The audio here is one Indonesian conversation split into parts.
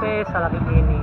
Cárdenas a la Bikini.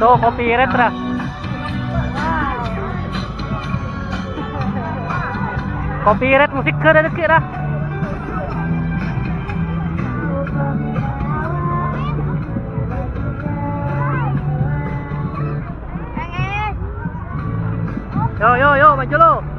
Waduh, copyright ra. Copyright musik ke dikit ra. Yo yo yo maju lo.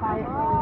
哎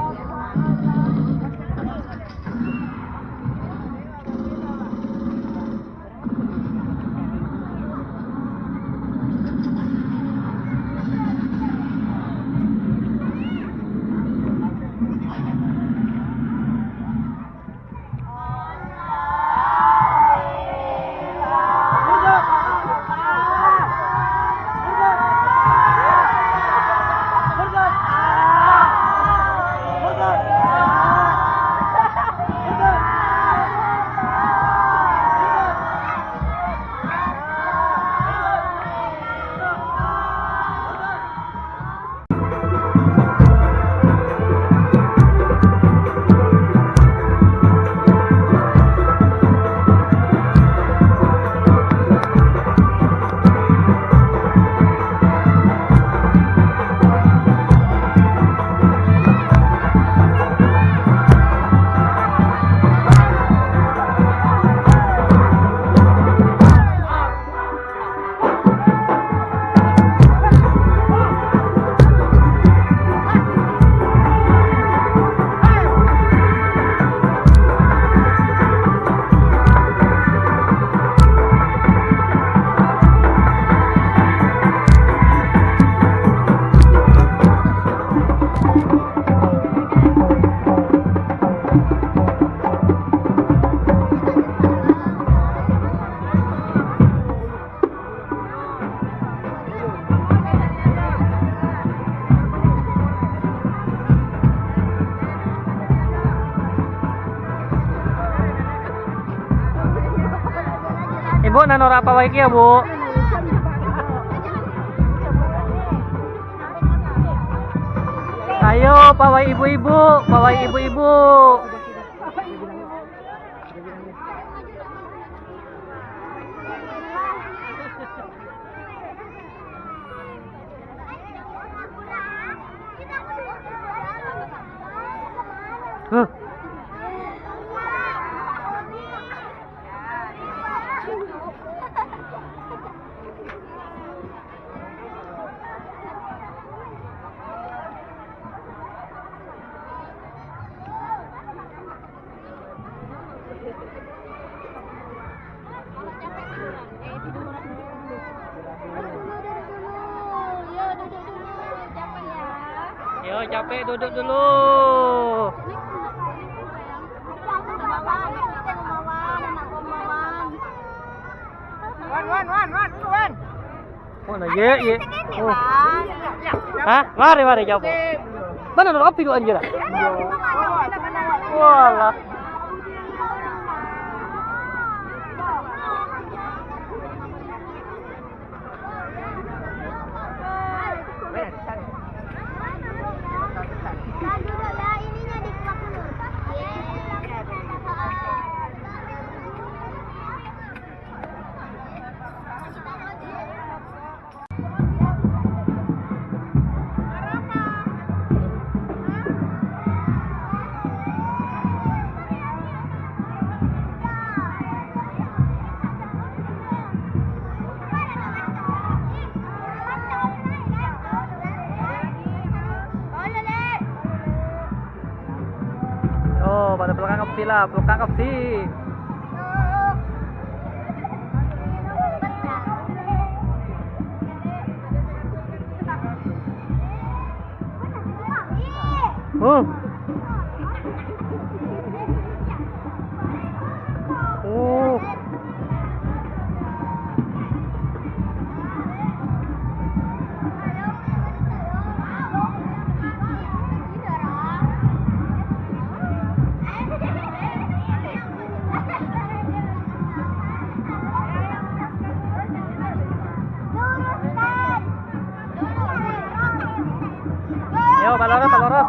iki ya, Bu? Ayo, pawai ibu-ibu, pawai ibu-ibu. Huh. Duduk dulu, duduk dulu. Yo, duduk dulu. Capek ya. Yo, capek duduk dulu. Wan, wan, wan, wan, wan. Oh, nah, ye, ye. Oh. Hah? Mari, mari, coba. Mana ada api dulu anjir? Walah. Lah, belakang api. Oh.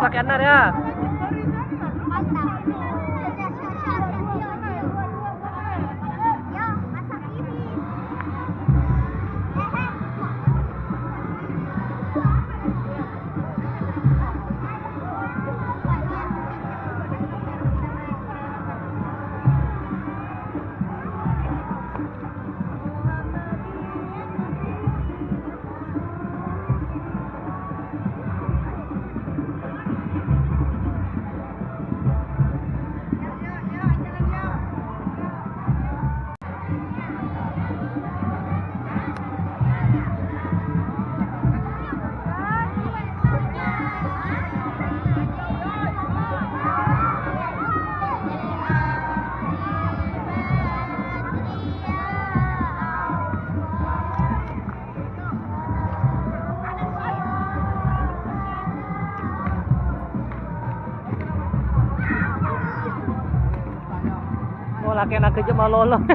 Pakai anar ya. Mau laki anak kerja malu lo.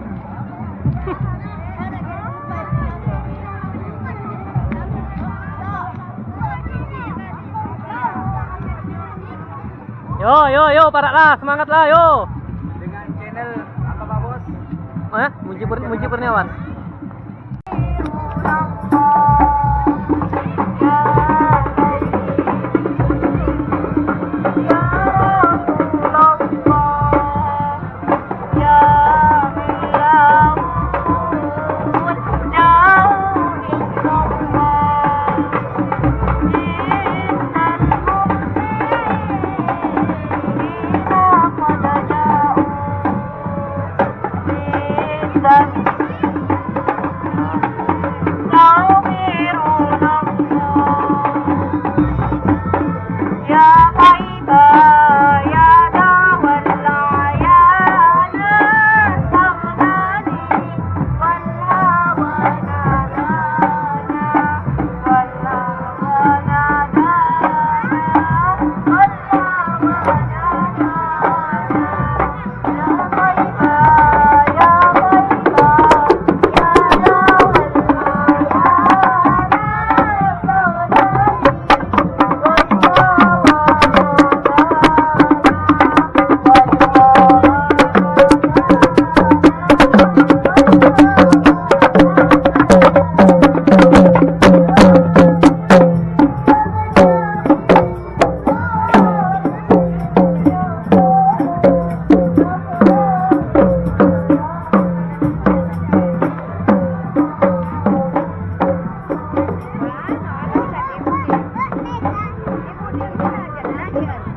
Yo, yo, yo, paraklah, semangatlah, yo. Dengan channel apa Pak Bos? Eh, Muji, Muji Kurniawan. Gracias.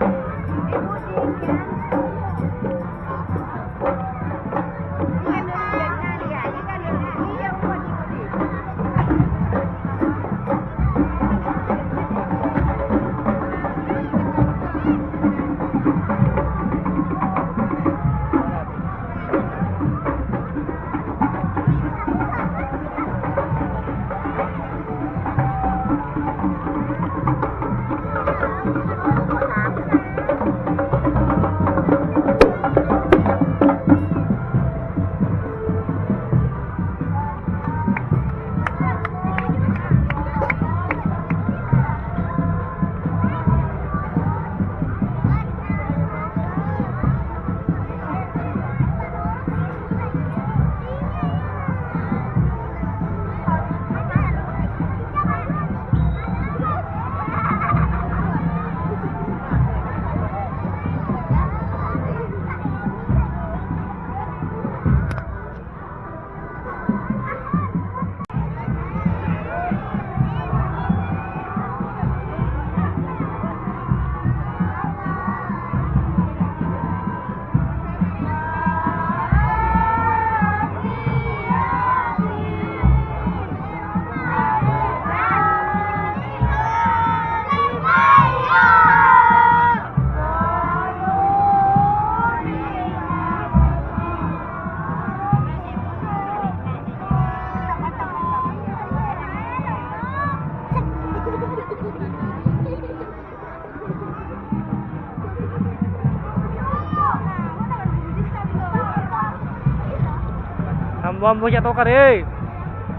Mampu jatuh kare.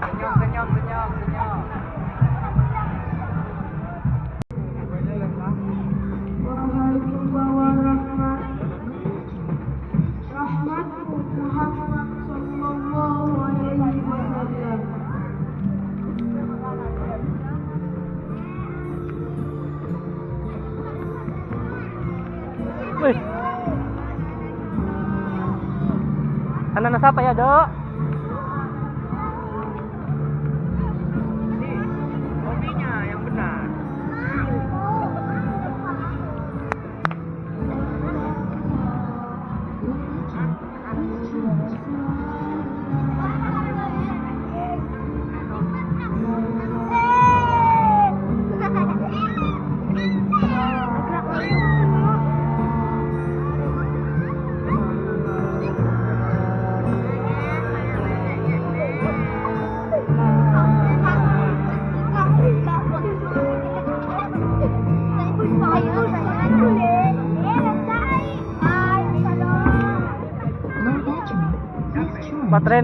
Senyum, senyum, senyum, senyum. Wih. Anak-anak siapa ya, Dok?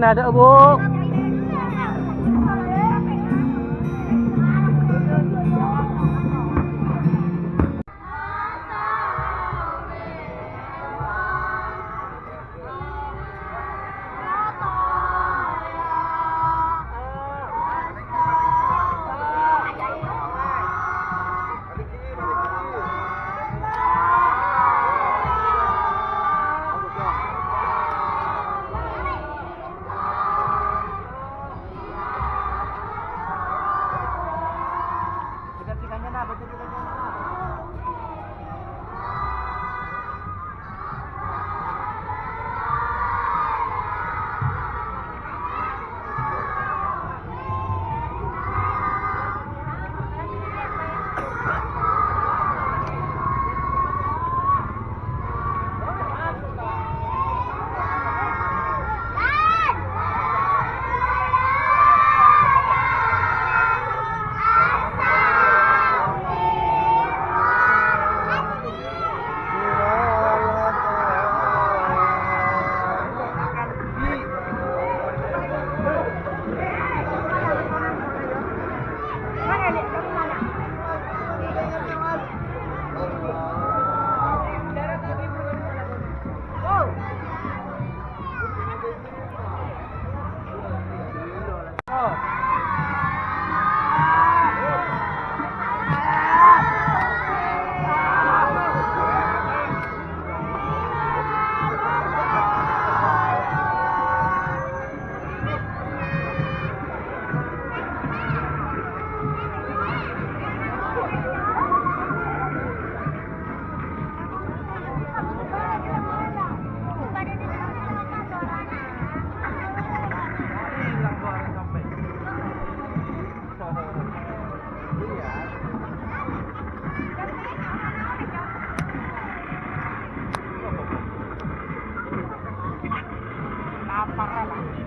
Ada, Bu.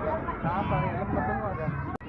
Ya, saya 这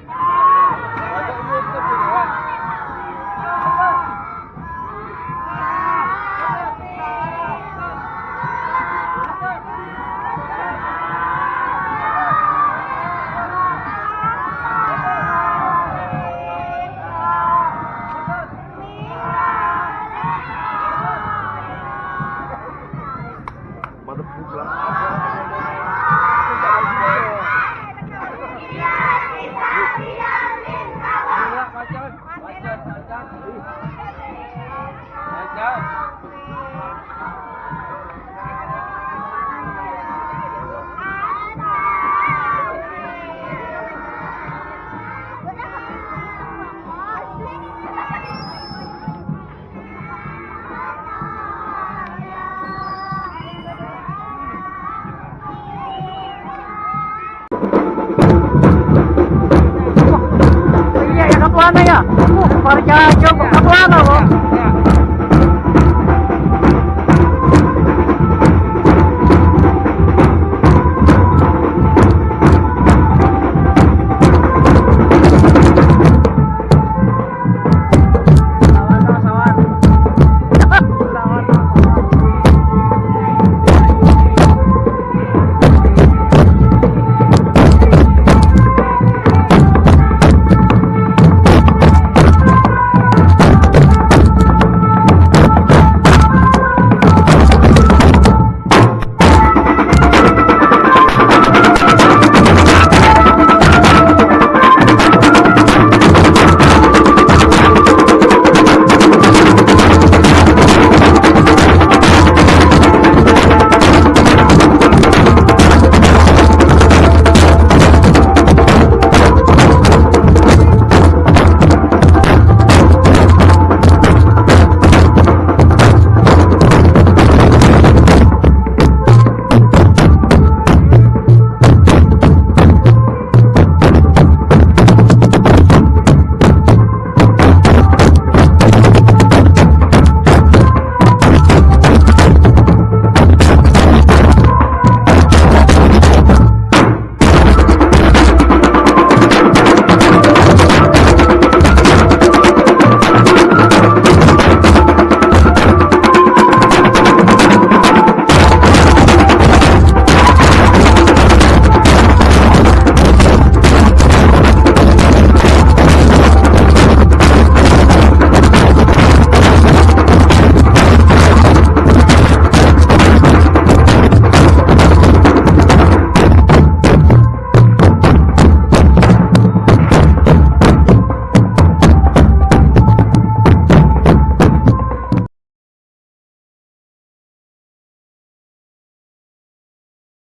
Porque eu, eu, eu, eu, eu, eu,